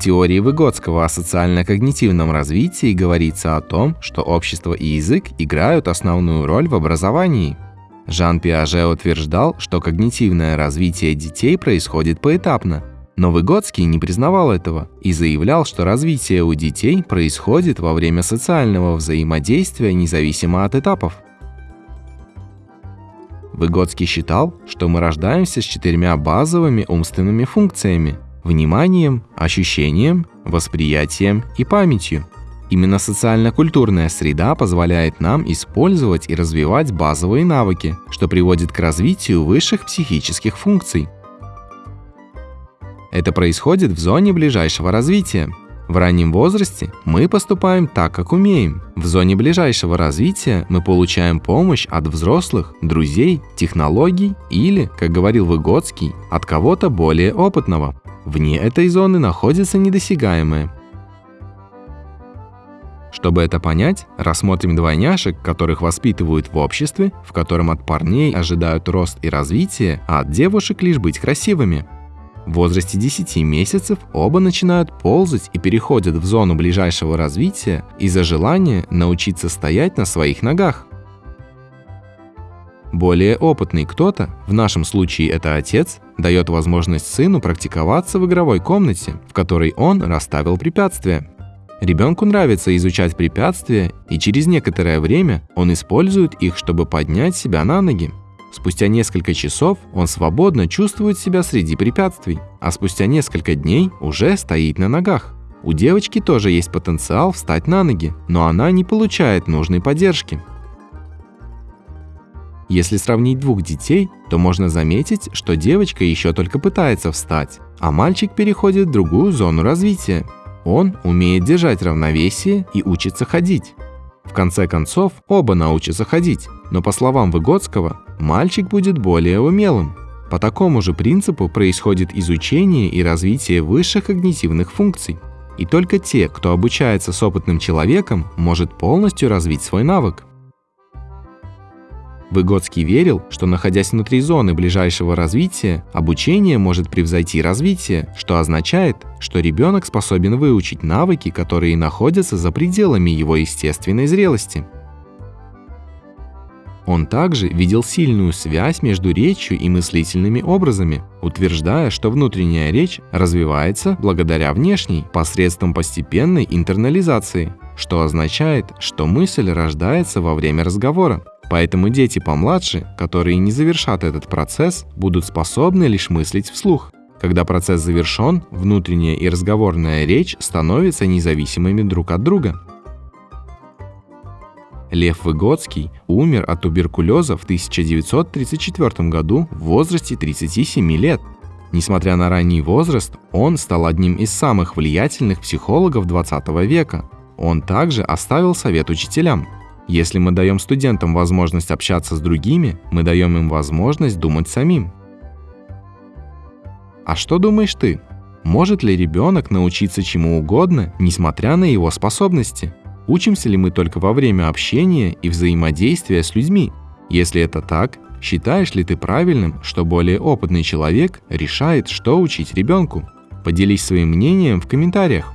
Теории Выгодского о социально-когнитивном развитии говорится о том, что общество и язык играют основную роль в образовании. Жан Пиаже утверждал, что когнитивное развитие детей происходит поэтапно, но Выгодский не признавал этого и заявлял, что развитие у детей происходит во время социального взаимодействия независимо от этапов. Выгодский считал, что мы рождаемся с четырьмя базовыми умственными функциями – вниманием, ощущением, восприятием и памятью. Именно социально-культурная среда позволяет нам использовать и развивать базовые навыки, что приводит к развитию высших психических функций – это происходит в зоне ближайшего развития. В раннем возрасте мы поступаем так, как умеем. В зоне ближайшего развития мы получаем помощь от взрослых, друзей, технологий или, как говорил Выгодский, от кого-то более опытного. Вне этой зоны находится недосягаемое. Чтобы это понять, рассмотрим двойняшек, которых воспитывают в обществе, в котором от парней ожидают рост и развитие, а от девушек лишь быть красивыми – в возрасте 10 месяцев оба начинают ползать и переходят в зону ближайшего развития из-за желания научиться стоять на своих ногах. Более опытный кто-то, в нашем случае это отец, дает возможность сыну практиковаться в игровой комнате, в которой он расставил препятствия. Ребенку нравится изучать препятствия, и через некоторое время он использует их, чтобы поднять себя на ноги. Спустя несколько часов он свободно чувствует себя среди препятствий, а спустя несколько дней уже стоит на ногах. У девочки тоже есть потенциал встать на ноги, но она не получает нужной поддержки. Если сравнить двух детей, то можно заметить, что девочка еще только пытается встать, а мальчик переходит в другую зону развития. Он умеет держать равновесие и учится ходить. В конце концов, оба научатся ходить, но по словам Выгодского, мальчик будет более умелым. По такому же принципу происходит изучение и развитие высших когнитивных функций. И только те, кто обучается с опытным человеком, может полностью развить свой навык. Выгодский верил, что находясь внутри зоны ближайшего развития, обучение может превзойти развитие, что означает, что ребенок способен выучить навыки, которые находятся за пределами его естественной зрелости. Он также видел сильную связь между речью и мыслительными образами, утверждая, что внутренняя речь развивается благодаря внешней посредством постепенной интернализации, что означает, что мысль рождается во время разговора. Поэтому дети помладше, которые не завершат этот процесс, будут способны лишь мыслить вслух. Когда процесс завершен, внутренняя и разговорная речь становятся независимыми друг от друга. Лев Выгодский умер от туберкулеза в 1934 году в возрасте 37 лет. Несмотря на ранний возраст, он стал одним из самых влиятельных психологов 20 века. Он также оставил совет учителям – если мы даем студентам возможность общаться с другими, мы даем им возможность думать самим. А что думаешь ты? Может ли ребенок научиться чему угодно, несмотря на его способности? Учимся ли мы только во время общения и взаимодействия с людьми? Если это так, считаешь ли ты правильным, что более опытный человек решает, что учить ребенку? Поделись своим мнением в комментариях.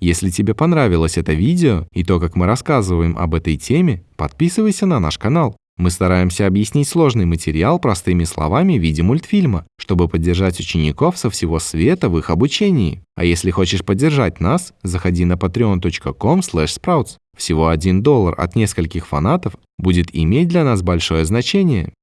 Если тебе понравилось это видео и то, как мы рассказываем об этой теме, подписывайся на наш канал. Мы стараемся объяснить сложный материал простыми словами в виде мультфильма, чтобы поддержать учеников со всего света в их обучении. А если хочешь поддержать нас, заходи на patreon.com/sprouts. Всего 1 доллар от нескольких фанатов будет иметь для нас большое значение.